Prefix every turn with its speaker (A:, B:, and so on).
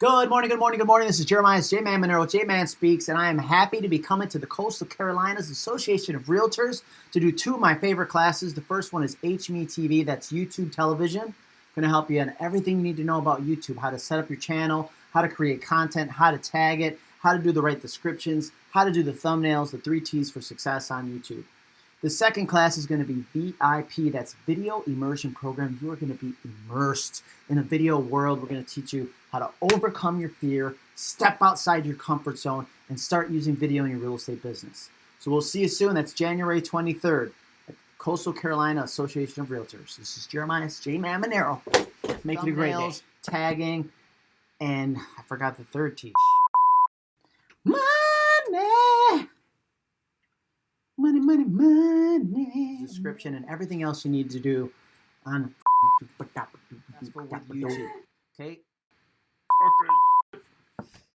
A: Good morning, good morning, good morning. This is Jeremiah J Man Monero, J Man Speaks, and I am happy to be coming to the Coastal Carolinas Association of Realtors to do two of my favorite classes. The first one is HME TV, that's YouTube television. Going to help you on everything you need to know about YouTube how to set up your channel, how to create content, how to tag it, how to do the right descriptions, how to do the thumbnails, the three T's for success on YouTube. The second class is going to be VIP, that's Video Immersion Program. You are going to be immersed in a video world. We're going to teach you how to overcome your fear, step outside your comfort zone, and start using video in your real estate business. So we'll see you soon. That's January 23rd at Coastal Carolina Association of Realtors. This is Jeremiah J. Man Monero. Make it a great day. Tagging, and I forgot the third T. Money! money, money, money. Description and everything else you need to do on YouTube. Okay.